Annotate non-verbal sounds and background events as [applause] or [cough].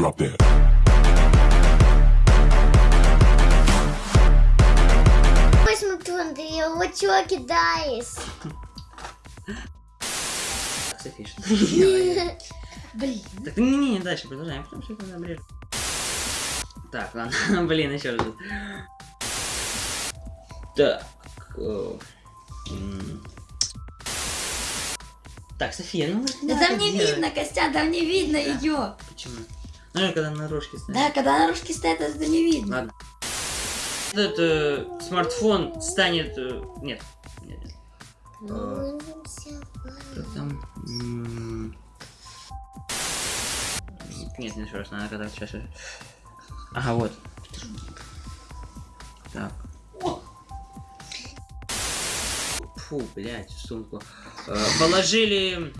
Drop that. Ты его чего кидаешь? Блин. Так, не, не, дальше продолжаем, потому что это обрежем. Так, ладно, [laughs] блин, еще раз. Так. э. Так, София, ну... Да там не видно, Костя, там не видно ее. Почему? Ну, я когда на рожке стоит. Да, когда на ручке стоит, это не видно. Ладно. Этот э, смартфон станет... э, нет. Нет, нет. Э, Что там? Нет, не еще раз, надо когда сейчас. Ага, вот. Так. Фу, блядь, в сумку. Э, положили